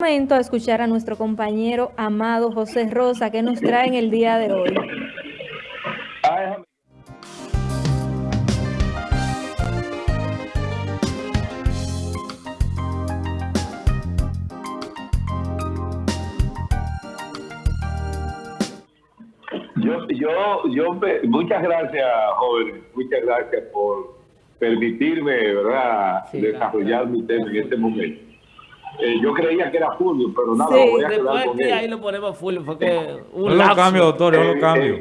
momento a escuchar a nuestro compañero amado José Rosa que nos trae en el día de hoy. Yo, yo, yo, muchas gracias, joven, muchas gracias por permitirme, ¿verdad?, desarrollar mi tema en este momento. Eh, yo creía que era Fulvio, pero nada, sí, voy a después con él. ahí lo ponemos Fulvio, fue que un no lo cambio, doctor, no lo eh, cambio.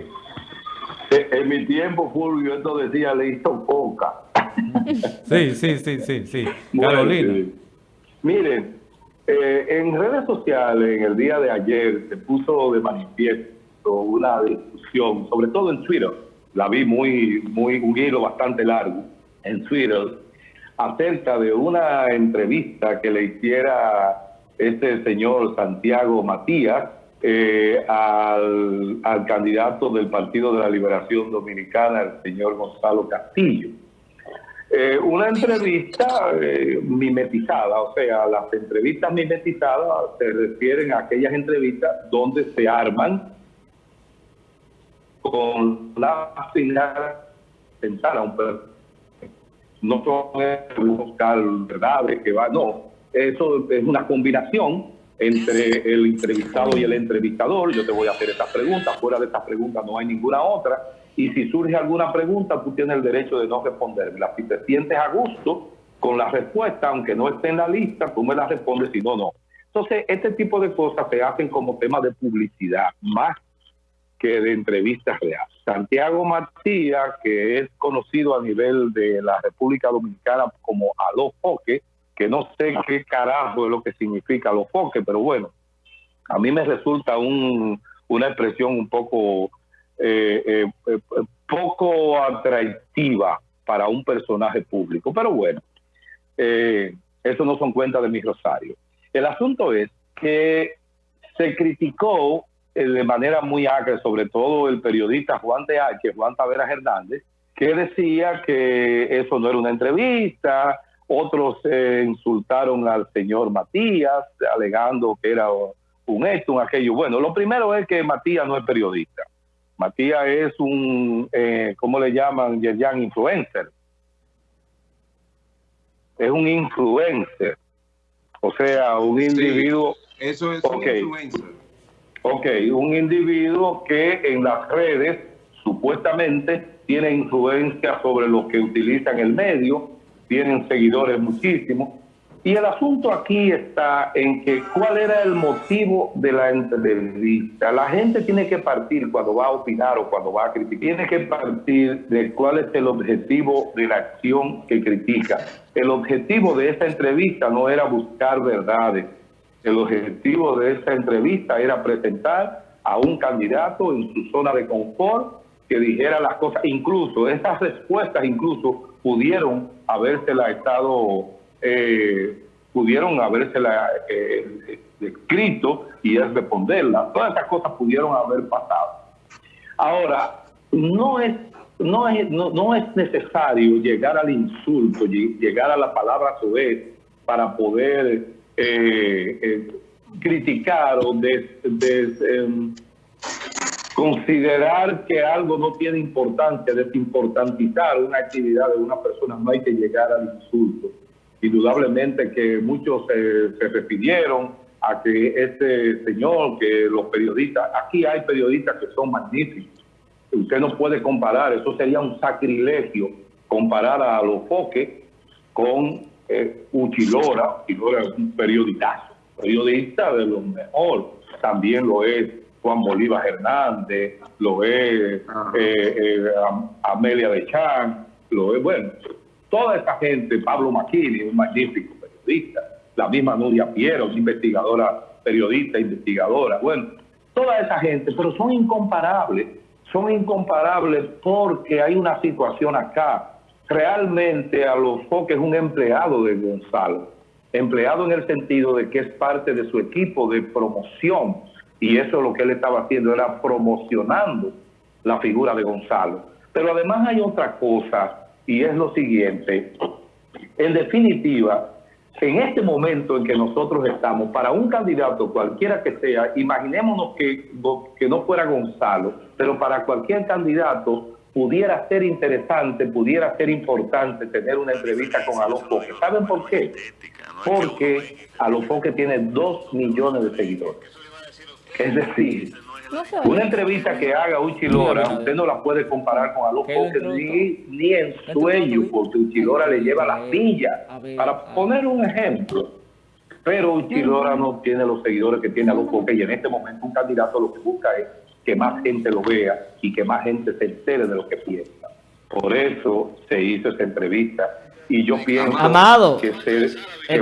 Eh, en mi tiempo, Fulvio, esto decía, le hizo poca. sí, sí, sí, sí, sí. Carolina. Miren, en redes sociales, en el día de ayer, se puso de manifiesto una discusión, sobre todo en Twitter, la vi muy, muy, un hilo bastante largo en Twitter, acerca de una entrevista que le hiciera este señor Santiago Matías eh, al, candidato del Partido de la Liberación Dominicana, el señor Gonzalo Castillo. Eh, una entrevista eh, mimetizada, o sea, las entrevistas mimetizadas se refieren a aquellas entrevistas donde se arman con la final sentar a un no son buscar verdades que va, no, eso es una combinación entre el entrevistado y el entrevistador. Yo te voy a hacer estas preguntas, fuera de estas preguntas no hay ninguna otra. Y si surge alguna pregunta, tú tienes el derecho de no responderla. Si te sientes a gusto con la respuesta, aunque no esté en la lista, tú me la respondes, si no, no. Entonces, este tipo de cosas se hacen como tema de publicidad, más que de entrevistas reales. Santiago Matías, que es conocido a nivel de la República Dominicana como Alofoque, que no sé qué carajo es lo que significa Alofoque, pero bueno, a mí me resulta un, una expresión un poco, eh, eh, eh, poco atractiva para un personaje público, pero bueno, eso no son cuentas de mi rosario. El asunto es que se criticó de manera muy acre, sobre todo el periodista Juan de H, Juan Taveras Hernández, que decía que eso no era una entrevista, otros eh, insultaron al señor Matías, alegando que era un esto, un aquello. Bueno, lo primero es que Matías no es periodista. Matías es un, eh, ¿cómo le llaman? Yerjan influencer. Es un influencer. O sea, un individuo... eso es un influencer. Ok, un individuo que en las redes supuestamente tiene influencia sobre los que utilizan el medio, tienen seguidores muchísimos. Y el asunto aquí está en que cuál era el motivo de la entrevista. La gente tiene que partir cuando va a opinar o cuando va a criticar, tiene que partir de cuál es el objetivo de la acción que critica. El objetivo de esta entrevista no era buscar verdades, el objetivo de esta entrevista era presentar a un candidato en su zona de confort que dijera las cosas. Incluso esas respuestas incluso pudieron habérsela estado, eh, pudieron habérsela eh, escrito y es responderla. Todas esas cosas pudieron haber pasado. Ahora, no es no es, no, es necesario llegar al insulto, llegar a la palabra vez para poder eh, eh, criticar o de, em, considerar que algo no tiene importancia, desimportantizar una actividad de una persona, no hay que llegar al insulto. Indudablemente que muchos se refirieron a que este señor, que los periodistas, aquí hay periodistas que son magníficos. Usted no puede comparar, eso sería un sacrilegio comparar a los foques con eh, Uchilora, Uchilora es un periodicazo, periodista de lo mejor, también lo es Juan Bolívar Hernández, lo es eh, eh, Amelia de Chan, lo es, bueno, toda esa gente, Pablo Maquini, un magnífico periodista, la misma Nuria Piero, investigadora, periodista, investigadora, bueno, toda esa gente, pero son incomparables, son incomparables porque hay una situación acá realmente a los foques es un empleado de Gonzalo, empleado en el sentido de que es parte de su equipo de promoción. Y eso lo que él estaba haciendo era promocionando la figura de Gonzalo. Pero además hay otra cosa y es lo siguiente, en definitiva, en este momento en que nosotros estamos, para un candidato cualquiera que sea, imaginémonos que, que no fuera Gonzalo, pero para cualquier candidato pudiera ser interesante, pudiera ser importante tener una entrevista con Alofoque. ¿Saben por qué? Porque Alofoque tiene dos millones de seguidores. Es decir, una entrevista que haga Uchilora, usted no la puede comparar con Alofoque ni, ni en sueño, porque Uchilora le lleva la silla. Para poner un ejemplo, pero Uchilora no tiene los seguidores que tiene Alofoque y en este momento un candidato lo que busca es que más gente lo vea y que más gente se entere de lo que piensa. Por eso se hizo esa entrevista. Y yo pienso que,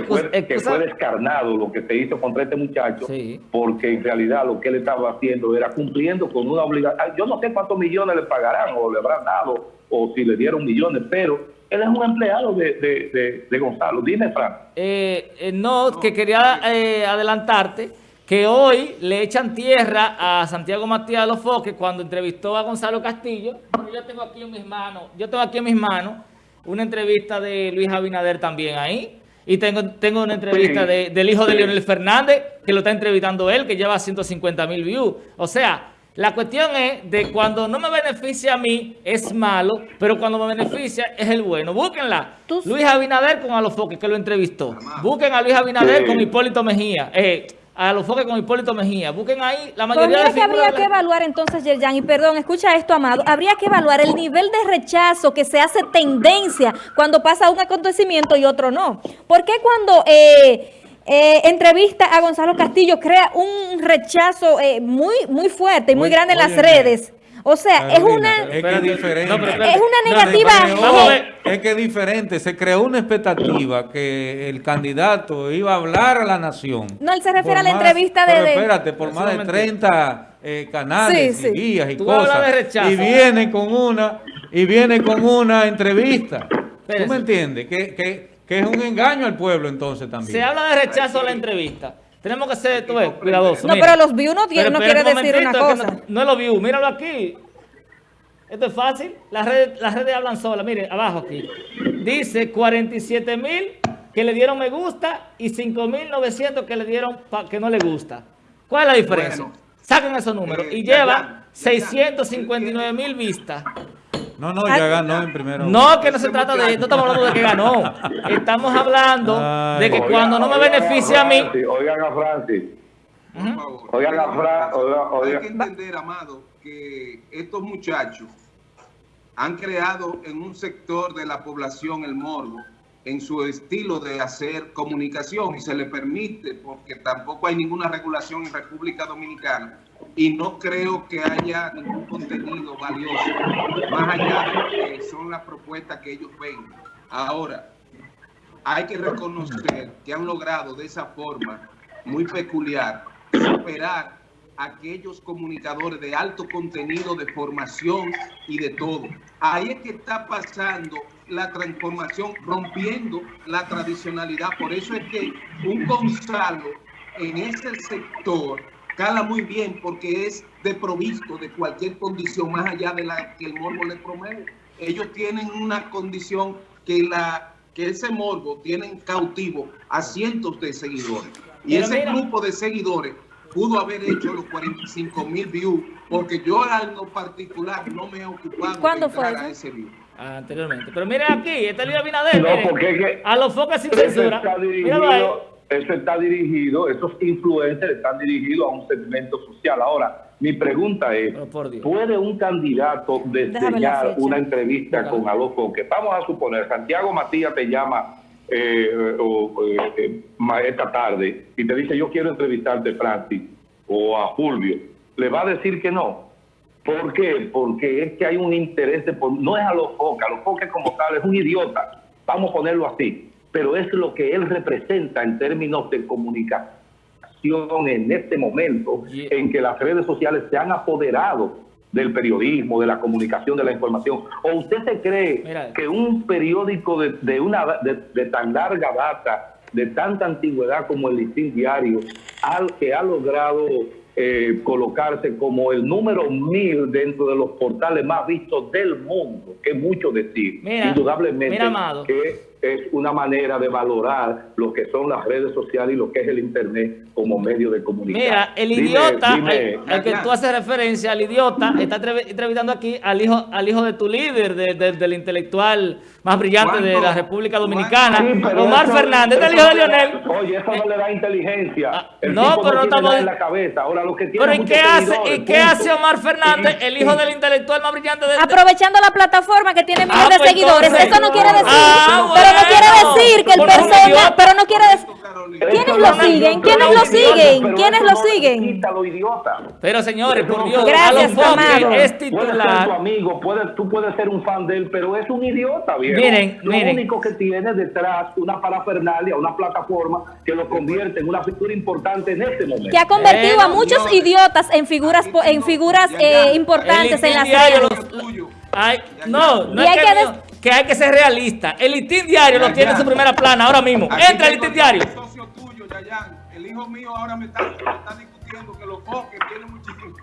fue, descarnado lo que se hizo contra este muchacho, porque en realidad lo que él estaba haciendo era cumpliendo con una obligación. Yo no sé cuántos millones le pagarán o le habrán dado, o si le dieron millones, pero él es un empleado de, Gonzalo. Dime, Frank. Eh, eh, no, que quería eh, adelantarte que hoy le echan tierra a Santiago Matías de los cuando entrevistó a Gonzalo Castillo. yo tengo aquí en mis manos, yo tengo aquí en mis manos una entrevista de Luis Abinader también ahí. Y tengo, tengo una entrevista del hijo de Leonel Fernández, que lo está entrevistando él, que lleva 150 mil views. O sea, la cuestión es de cuando no me beneficia a mí, es malo, pero cuando me beneficia, es el bueno. Búsquenla. Luis Abinader con Alofoque, que lo entrevistó. Busquen a Luis Abinader con Hipólito Mejía. Eh, a los foques con Hipólito Mejía. Busquen ahí la pues mayoría de que habría que evaluar entonces, Yerjan, y perdón, escucha esto, Amado, habría que evaluar el nivel de rechazo que se hace tendencia cuando pasa un acontecimiento y otro no. ¿Por qué cuando eh, eh, entrevista a Gonzalo Castillo crea un rechazo eh, muy, muy fuerte y muy, grande en las redes? O sea, es una, es, que diferente. es una negativa. es que es diferente. Se creó una expectativa que el candidato iba a hablar a la nación. No, él se refiere a la entrevista de... espérate, por más de 30 eh, canales y guías y cosas. Y viene con una y viene con una entrevista. ¿Tú me entiendes? Que, que, que es un engaño al pueblo entonces también. Se habla de rechazo a la entrevista. Tenemos que ser, tú ves, cuidadosos. No, pero los views no, tiene, no quiere decir una cosa. No, no, es los views, míralo aquí. Esto es fácil. Las redes, las redes hablan solas. Mire, abajo aquí. Dice 47 mil que le dieron me gusta y 5 mil 900 que le dieron que no le gusta. ¿Cuál es la diferencia? Saquen esos números. Eh, y lleva 659 mil vistas. No, no, ya ganó en primero. No, que no se trata de... No estamos hablando de que ganó. Estamos hablando de que cuando no me beneficia a mí... Oigan a Francis. Oigan a Francis. Hay que entender, Amado, que estos muchachos han creado en un sector de la población el morbo en su estilo de hacer comunicación y se le permite porque tampoco hay ninguna regulación en República Dominicana y no creo que haya ningún contenido valioso, más allá de que son las propuestas que ellos ven. Ahora, hay que reconocer que han logrado de esa forma muy peculiar superar aquellos comunicadores de alto contenido, de formación y de todo. Ahí es que está pasando la transformación, rompiendo la tradicionalidad. Por eso es que un Gonzalo en ese sector cala muy bien porque es de provisto de cualquier condición más allá de la que el morbo le promueve. Ellos tienen una condición que la que ese morbo tienen cautivo a cientos de seguidores. Y ese grupo de seguidores pudo haber hecho los 45 mil views, porque yo en lo particular no me he ocupado ¿Cuándo fue a ese view. Ah, anteriormente. Pero mire aquí, este Luis Abinader, no, porque a los focos sin censura. Eso está dirigido, esos influencers están dirigidos a un segmento social. Ahora, mi pregunta es, ¿puede un candidato diseñar una entrevista con Alofoque? Vamos a suponer, Santiago Matías te llama eh, o, eh, esta tarde y te dice yo quiero entrevistarte Francis o a Fulvio, le va a decir que no. ¿Por qué? Porque es que hay un interés de... No es a los focas, los focas como tal es un idiota, vamos a ponerlo así, pero es lo que él representa en términos de comunicación en este momento en que las redes sociales se han apoderado del periodismo, de la comunicación, de la información. ¿O usted se cree que un periódico de, una, de, tan larga data, de tanta antigüedad como el Listín Diario, al, que ha logrado eh, colocarse como el número mil dentro de los portales más vistos del mundo, que es mucho decir, indudablemente que es una manera de valorar lo que son las redes sociales y lo que es el Internet como medio de comunicación. Mira, el idiota, al, que tú haces referencia, al idiota, está entrevistando aquí al hijo al hijo de tu líder, del intelectual más brillante de la República Dominicana, Omar Fernández, es el hijo de Lionel. Oye, eso no le da inteligencia. Ah, no, pero no estamos... En la cabeza. Ahora, lo que pero ¿y qué, hace, ¿y qué hace Omar Fernández, el hijo del intelectual más brillante? De... Aprovechando la plataforma que tiene miles ah, de pues seguidores. eso no quiere decir, ah, pero no quiere decir que el persona, pero no quiere decir... ¿Quiénes lo siguen? ¿Quiénes lo siguen? ¿Quiénes lo siguen? Pero señores, por Dios, Gracias, Amado. es titular. tu amigo, tú puedes ser un fan de él, pero es un idiota, viejo. Miren, lo único que tiene detrás una parafernalia, una plataforma que lo convierte en una figura importante en este momento. Que ha convertido a muchos idiotas en figuras en figuras eh, importantes en las redes. no, no es que, que, hay que ser realista. El listín diario lo tiene en su primera plana ahora mismo. Entra el listín diario. El hijo mío ahora me está, discutiendo que los foques tienen muchísimo.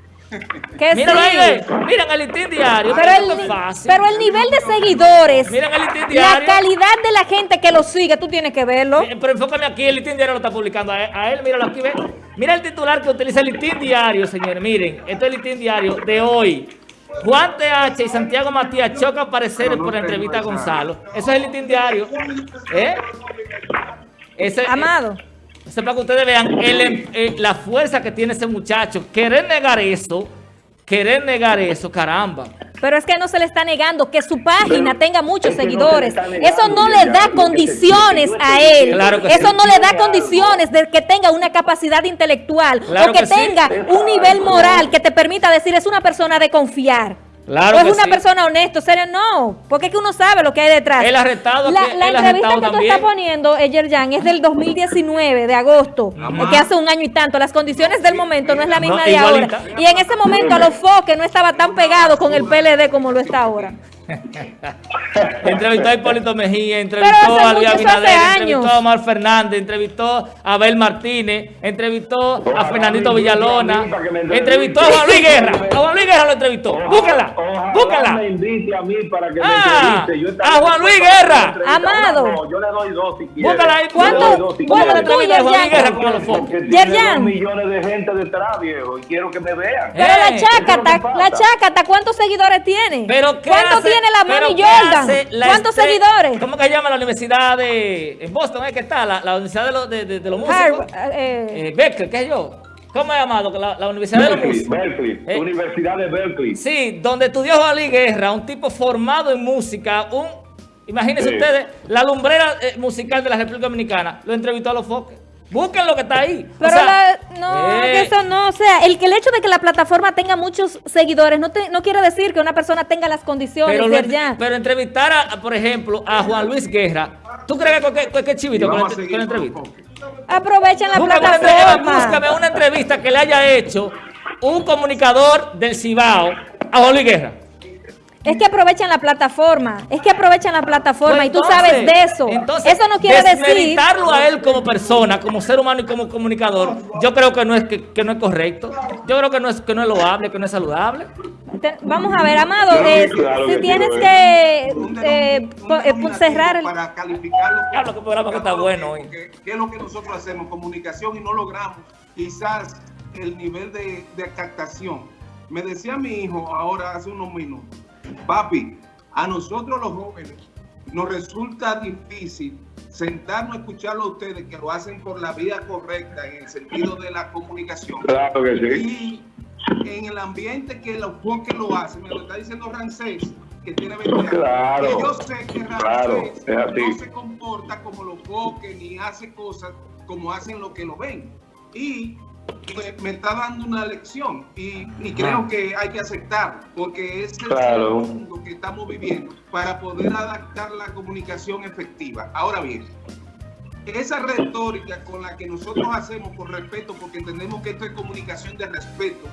Míralo ahí, miren el listín diario. Pero el, pero el nivel de seguidores, miren el listín diario. la calidad de la gente que lo sigue, tú tienes que verlo. Pero enfócame aquí, el listín diario lo está publicando a él, míralo aquí, ve. Mira el titular que utiliza el listín diario, señores. Miren, esto es el listín diario de hoy. Juan TH y Santiago Matías chocan parecer por la entrevista a Gonzalo. Eso es el listín diario. ¿Eh? Ese, Amado. Eso para que ustedes vean em, eh, la fuerza que tiene ese muchacho. Querer negar eso, querer negar eso, caramba. Pero es que no se le está negando que su página tenga muchos seguidores. eso no le da condiciones a él. eso no le da condiciones de que tenga una capacidad intelectual o que, tenga un nivel moral que te permita decir es una persona de confiar. Claro es una persona honesta, serio, no, porque es que uno sabe lo que hay detrás. El arrestado La, la entrevista que tú estás poniendo, Jan, es del 2019, de agosto, que hace un año y tanto. Las condiciones del momento no es la misma de ahora. Y en ese momento a los foques no estaba tan pegado con el PLD como lo está ahora. entrevistó a Hipólito Mejía, entrevistó a Luis Abinader, entrevistó a Omar Fernández, entrevistó a Abel Martínez, entrevistó a Fernandito Villalona, entrevistó a Juan Luis Guerra. A Juan Luis Guerra lo entrevistó. Búscala, búscala. Ah, a Juan Luis Guerra. Amado. yo le doy dos si Búscala ahí. ¿Cuánto? ¿Cuánto tú, Juan Luis Guerra con los focos? Yerjan. millones de gente detrás, viejo, y quiero que me vean. Pero la chácata, la chácata, ¿cuántos seguidores tiene? Pero ¿qué ¿Cuánto tiene la Mami Jordan? ¿Cuántos seguidores? ¿Cómo que se llama la universidad de en Boston? ¿Es que está? La, la universidad de, los de, de, los músicos. Eh, eh, Berkeley, ¿qué es yo? ¿Cómo es llamado? La, la Universidad Berkeley, de los Músicos. Berkeley, eh, Universidad de Berkeley. Sí, donde estudió Juan Guerra, un tipo formado en música, un, imagínense ustedes, la lumbrera eh, musical de la República Dominicana, lo entrevistó a los foques. Busquen lo que está ahí. Pero no, eh. eso no, o sea, el, que el hecho de que la plataforma tenga muchos seguidores no, te, no quiere decir que una persona tenga las condiciones pero, de Pero entrevistar, a, por ejemplo, a Juan Luis Guerra, ¿tú crees que cualquier, cualquier chivito con, la entrevista? Aprovechan la plataforma. búscame una entrevista que le haya hecho un comunicador del Cibao a Juan Luis Guerra. Es que aprovechan la plataforma, es que aprovechan la plataforma y tú sabes de eso. eso no quiere decir... a él como persona, como ser humano y como comunicador, yo creo que no es que, no es correcto. Yo creo que no es que no es loable, que no es saludable. Vamos a ver, Amado, eh, si tienes que eh, eh, cerrar el... Para calificarlo. Claro, que programa que está bueno hoy. ¿Qué es lo que nosotros hacemos? Comunicación y no logramos quizás el nivel de, de captación. Me decía mi hijo ahora hace unos minutos, Papi, a nosotros los jóvenes nos resulta difícil sentarnos a escucharlo a ustedes que lo hacen por la vía correcta en el sentido de la comunicación. Claro que sí. Y en el ambiente que los que lo hacen, me lo está diciendo Rancés, que tiene 20 años. Claro, yo sé que Rancés no se comporta como los foques ni hace cosas como hacen los que lo ven. Y me, está dando una lección y, creo que hay que aceptar porque es el mundo que estamos viviendo para poder adaptar la comunicación efectiva. Ahora bien, esa retórica con la que nosotros hacemos por respeto, porque entendemos que esto es comunicación de respeto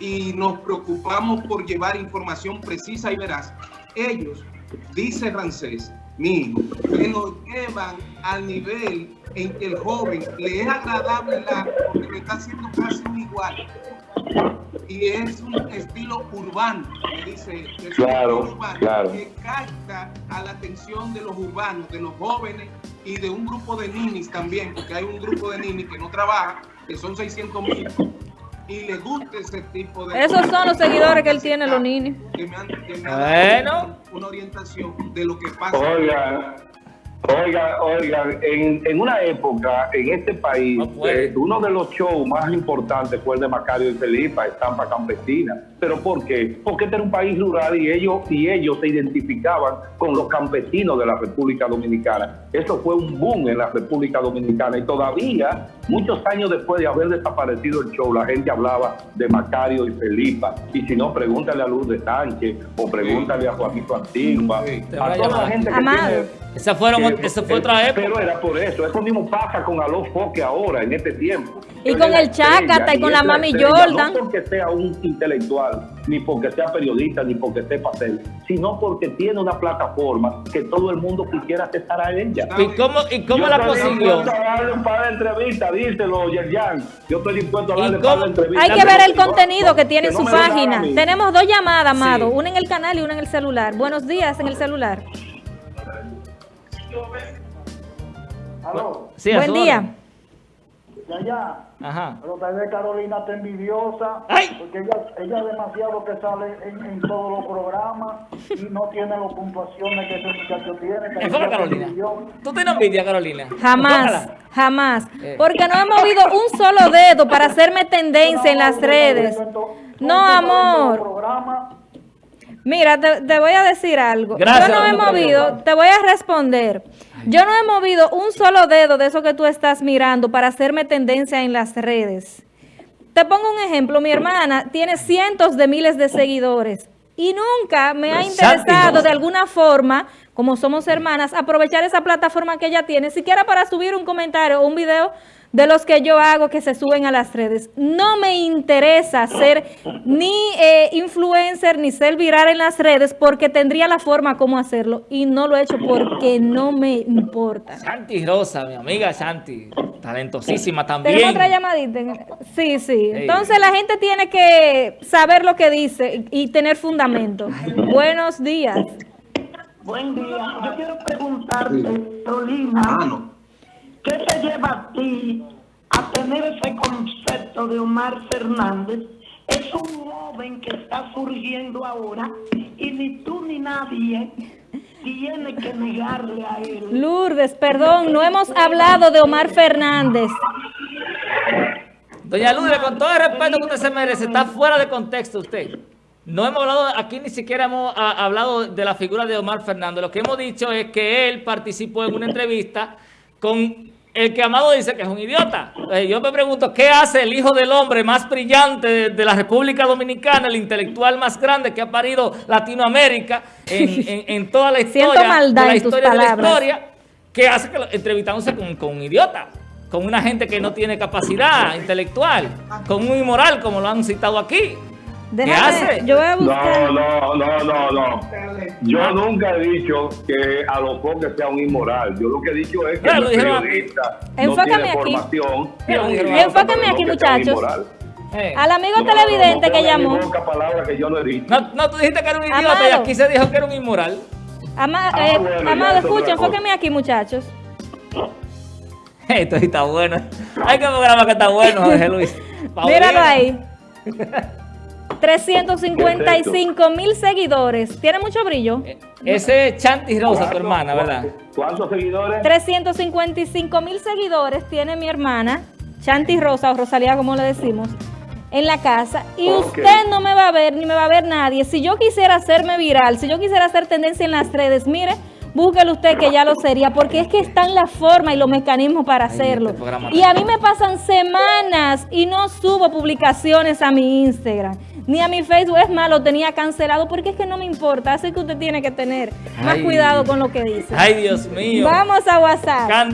y nos preocupamos por llevar información precisa y veraz, ellos, dice Rancés, mi hijo, que nos llevan al nivel en que el joven le es agradable la, porque lo está haciendo casi igual. y es un estilo urbano, me dice, es claro, un urbano claro. que capta a la atención de los urbanos, de los jóvenes y de un grupo de ninis también, porque hay un grupo de ninis que no trabaja, que son 600 mil, y le gusta ese tipo de... Esos son los seguidores que él tiene, los. Que me han, que me han Bueno. dado una orientación de lo que pasa. Oiga, oiga, oiga, en, en una época en este país, No eh, uno de los shows más importantes fue el de Macario y Felipa, Estampa Campesina. ¿Pero por qué? Porque este era un país rural y ellos, y ellos se identificaban con los campesinos de la República Dominicana. Eso fue un boom en la República Dominicana y todavía, muchos años después de haber desaparecido el show, la gente hablaba de Macario y Felipa. Y si no, pregúntale a Lourdes Sánchez o pregúntale a Juanito Antigua, Sí. A toda la gente que Amado. tiene Esa, fueron, que- esa fue eh, otra época. Pero era por eso. Eso mismo pasa con Aló Foque ahora, en este tiempo. Y con el estrella, y con la Mami Jordan. No porque sea un intelectual, ni porque sea periodista, ni porque sepa hacer, sino porque tiene una plataforma que todo el mundo quisiera aceptar a ella. ¿Y cómo, y cómo Yo la estoy consiguió? dispuesto a darle un par de entrevistas, díselo, Yerjan. Yo estoy dispuesto a ¿Y darle un par de entrevistas. Hay que ver el contenido que tiene en su página. Tenemos dos llamadas, Amado, Sí. una en el canal y una en el celular. Buenos días en el celular. Aló, Sí, a Buen día. Ya, ya. Ajá. Pero tal vez Carolina está envidiosa, ¡Ay! porque ella, ella es demasiado que sale en, en todos los programas y no tiene las puntuaciones que ese muchacho tiene. Está Carolina. ¿Tú tienes envidia, Carolina? Jamás, Enfócala. jamás. Eh. Porque no he movido un solo dedo para hacerme tendencia en las redes. No, amor. Mira, te, te voy a decir algo. Gracias, Yo no he movido, te voy a responder. Yo no he movido un solo dedo de eso que tú estás mirando para hacerme tendencia en las redes. Te pongo un ejemplo. Mi hermana tiene cientos de miles de seguidores y nunca me ha interesado de alguna forma, como somos hermanas, aprovechar esa plataforma que ella tiene, siquiera para subir un comentario o un video de los que yo hago que se suben a las redes. No me interesa ser ni eh, influencer ni ser viral en las redes porque tendría la forma como hacerlo y no lo he hecho porque no me importa. Santi Rosa, mi amiga Santi, talentosísima también. Tenemos otra llamadita. Sí, sí. Entonces la gente tiene que saber lo que dice y tener fundamento. Buenos días. Buen día. Yo quiero preguntarte, Carolina, Ah. ¿qué te lleva a ti a tener ese concepto de Omar Fernández? Es un joven que está surgiendo ahora y ni tú ni nadie tiene que negarle a él. Lourdes, perdón, no hemos hablado de Omar Fernández. Doña Lourdes, con todo el respeto que usted se merece, está fuera de contexto usted. No hemos hablado, aquí ni siquiera hemos ah, hablado de la figura de Omar Fernández. Lo que hemos dicho es que él participó en una entrevista con el que Amado dice que es un idiota. Eh, yo me pregunto, ¿qué hace el hijo del hombre más brillante de, de la República Dominicana, el intelectual más grande que ha parido Latinoamérica en, en- en toda la historia, de la historia de la historia? ¿Qué hace que lo- entrevistándose con, con un idiota? Con una gente que no tiene capacidad intelectual, con un inmoral, como lo han citado aquí. Déjame, hace? yo voy a buscar. No, no, no, no, no. Yo nunca he dicho que a los foques sea un inmoral. Yo lo que he dicho es que Claro, el periodista no tiene aquí. formación. y Enfócame aquí, muchachos. Eh, Al amigo No, televidente no, no que llamó. que yo no he dicho. No, no, tú dijiste que era un idiota y Amado. aquí se dijo que era un inmoral. Ama- Ah, eh, bueno, Amado, escucha, enfóquenme aquí, muchachos. Esto sí está bueno. Hay que programa que está bueno, Jorge Luis. Míralo ahí. 355 mil seguidores. ¿Tiene mucho brillo? Ese es Chanti Rosa, tu ¿Cuántos- hermana, ¿verdad? ¿Cuántos seguidores? 355 mil seguidores tiene mi hermana, Chanti Rosa o Rosalía como le decimos, en la casa. Y usted no me va a ver ni me va a ver nadie. Si yo quisiera hacerme viral, si yo quisiera hacer tendencia en las redes, mire, búsquelo usted que ya lo sería, porque es que están la forma y los mecanismos para hacerlo. Y a mí me pasan semanas y no subo publicaciones a mi Instagram. Ni a mi Facebook, es más, lo tenía cancelado porque es que no me importa. Así que usted tiene que tener más Ay. cuidado con lo que dice. Ay, Dios mío. Vamos a WhatsApp. Candela.